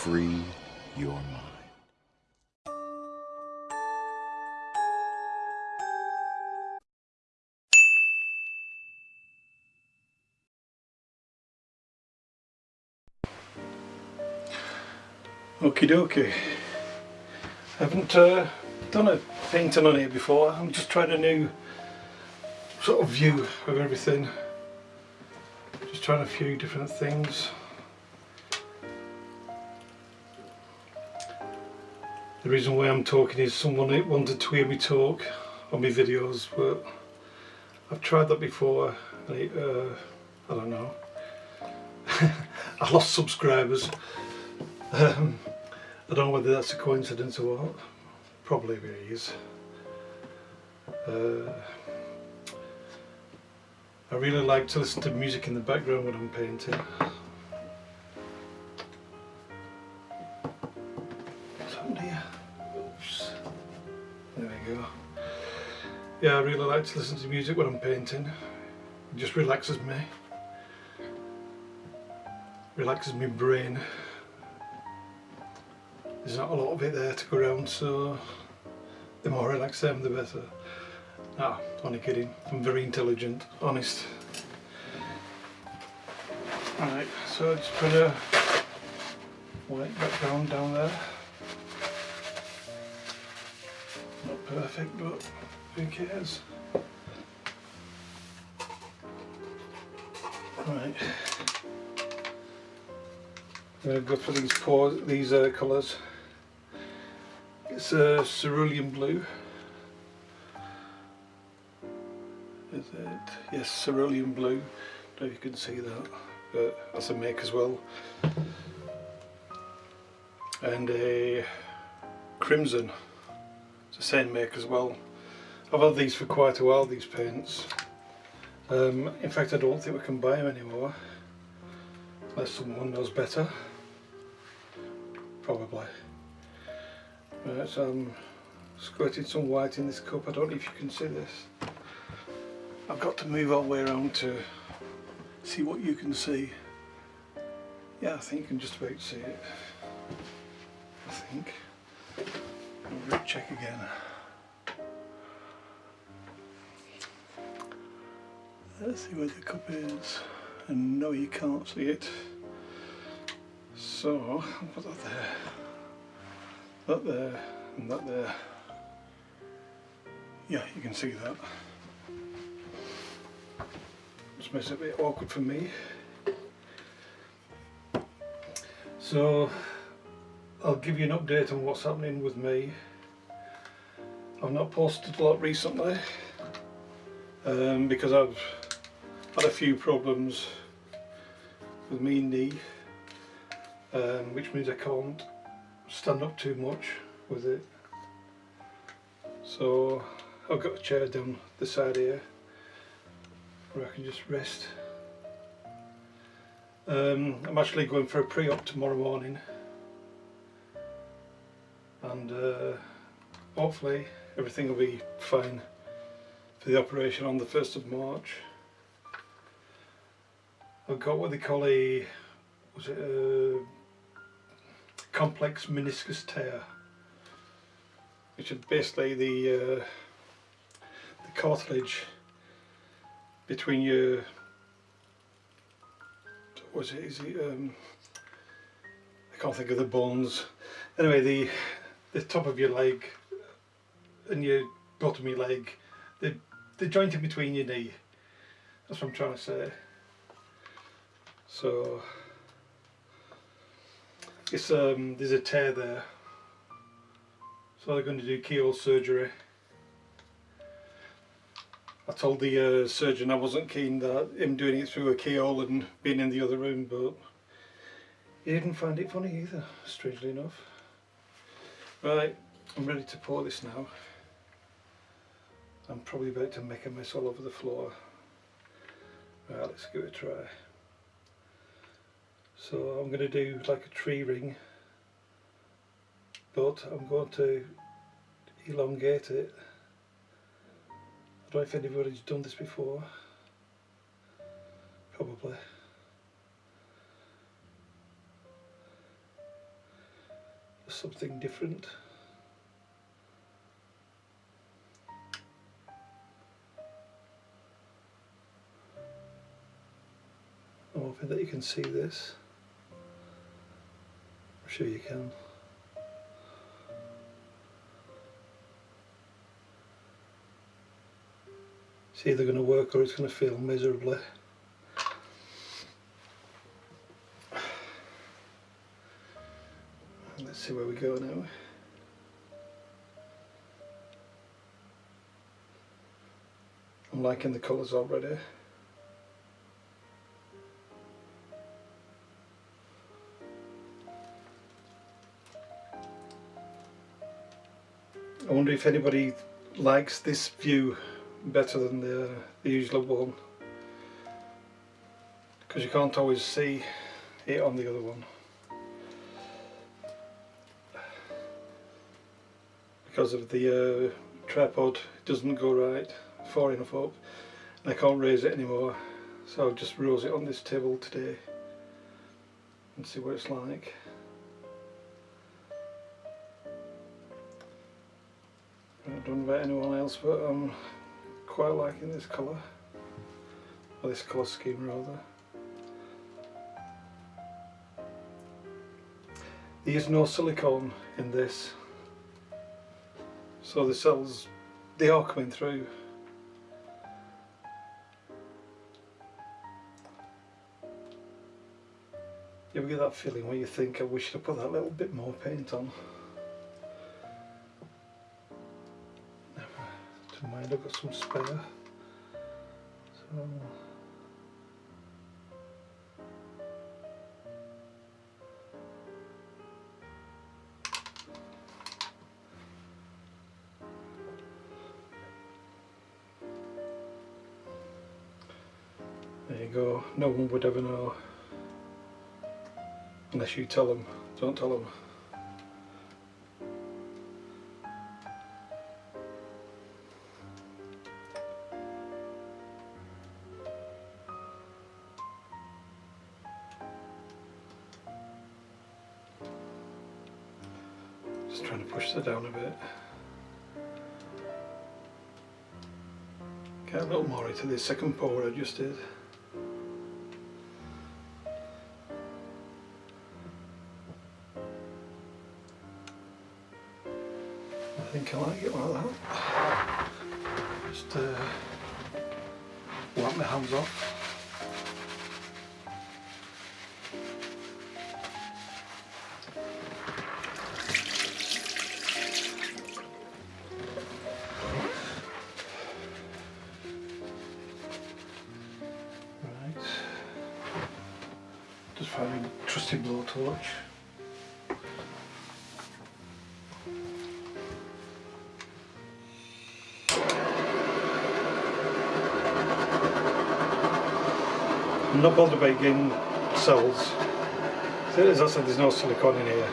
free your mind. Okie dokie. I haven't uh, done a painting on here before. I'm just trying a new sort of view of everything. Just trying a few different things. The reason why I'm talking is someone wanted to hear me talk on my videos but I've tried that before and it, uh, I don't know. I lost subscribers. Um, I don't know whether that's a coincidence or what. Probably it is. Uh, I really like to listen to music in the background when I'm painting. Go. Yeah, I really like to listen to music when I'm painting. It just relaxes me. Relaxes my brain there's not a lot of it there to go around so the more relaxed I am the better. Ah, only kidding, I'm very intelligent, honest. Alright, so I just put a white background down there. Perfect but who cares? Right. I'm going to go for these four, these uh, colours. It's a cerulean blue. Is it? Yes, cerulean blue. Don't know if you can see that, but that's a make as well. And a crimson. The same make as well. I've had these for quite a while, these paints. Um, in fact, I don't think we can buy them anymore. Unless someone knows better. Probably. Right, so I'm squirting some white in this cup. I don't know if you can see this. I've got to move all the way around to see what you can see. Yeah, I think you can just about see it. I think. Check again. Let's see where the cup is. And no, you can't see it. So, I'll put that there that there and that there yeah you can see that just makes it a bit awkward for me so I'll give you an update on what's happening with me. I've not posted a lot recently um, because I've had a few problems with me knee um, which means I can't stand up too much with it. So I've got a chair down the side here where I can just rest. Um, I'm actually going for a pre-op tomorrow morning and uh, hopefully everything will be fine for the operation on the 1st of March. I've got what they call a was it a complex meniscus tear which is basically the uh, the cartilage between your was it is it um, I can't think of the bones. Anyway the the top of your leg and your bottom of your leg the the joint in between your knee. That's what I'm trying to say. So it's um, there's a tear there. So they're going to do keyhole surgery. I told the uh, surgeon I wasn't keen that him doing it through a keyhole and being in the other room but he didn't find it funny either strangely enough right I'm ready to pour this now. I'm probably about to make a mess all over the floor. Right let's give it a try. So I'm going to do like a tree ring but I'm going to elongate it. I don't know if anybody's done this before. Probably something different. Oh, I'm hoping that you can see this. I'm sure you can. It's either going to work or it's going to fail miserably. Let's see where we go now. I'm liking the colours already. I wonder if anybody likes this view better than the, the usual one because you can't always see it on the other one because of the uh, tripod doesn't go right far enough up and I can't raise it anymore. So I've just rose it on this table today and see what it's like. I don't know about anyone else but I'm quite liking this colour. Or this colour scheme rather. There's no silicone in this so the cells they are coming through. You ever get that feeling where you think I wish I put that little bit more paint on. Never mind I've got some spare. So go, no one would ever know unless you tell them, don't tell them. Just trying to push that down a bit. Get a little more into the second pour I just did. Think I like it like that. Just uh, wipe my hands off. Right. Just find a trusty blowtorch. I'm not bothered about getting cells. As I said, there's no silicone in here.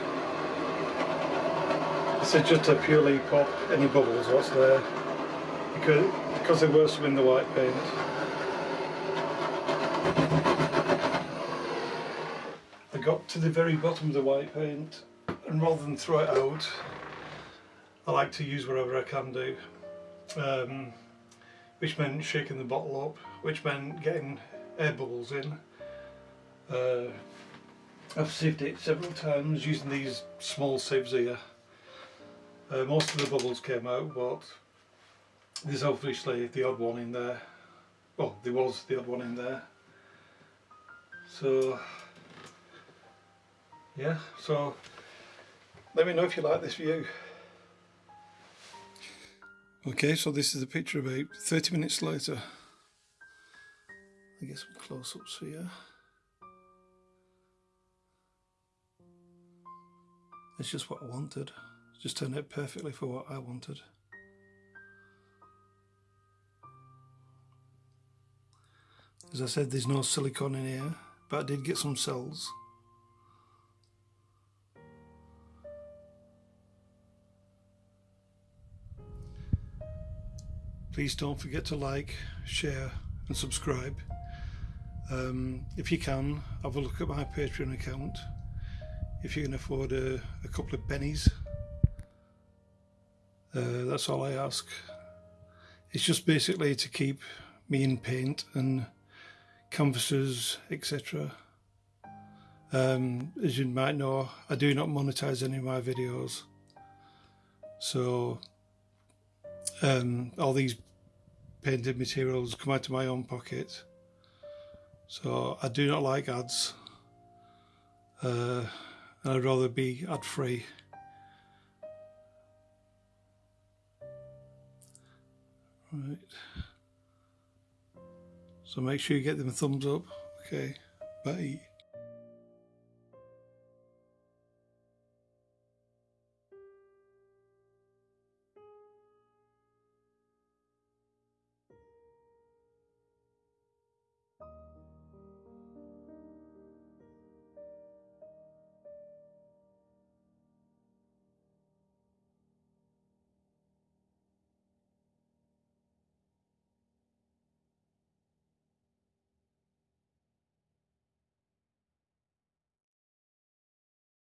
This is just to purely pop any bubbles what's there. Because, because there were some in the white paint. I got to the very bottom of the white paint and rather than throw it out, I like to use whatever I can do. Um, which meant shaking the bottle up, which meant getting air bubbles in. Uh, I've sieved it several times using these small sieves here. Uh, most of the bubbles came out but there's obviously the odd one in there. Well, there was the odd one in there. So, yeah, so let me know if you like this view. Okay, so this is a picture about 30 minutes later. I get some close-ups here. It's just what I wanted. It just turned out perfectly for what I wanted. As I said, there's no silicone in here, but I did get some cells. Please don't forget to like, share and subscribe. Um, if you can, have a look at my Patreon account. if you can afford a, a couple of pennies. Uh, that's all I ask. It's just basically to keep me in paint and canvases, etc. Um, as you might know, I do not monetize any of my videos. So um, all these painted materials come out of my own pocket. So I do not like ads. Uh, and I'd rather be ad free. Right. So make sure you get them a thumbs up. Okay. Bye.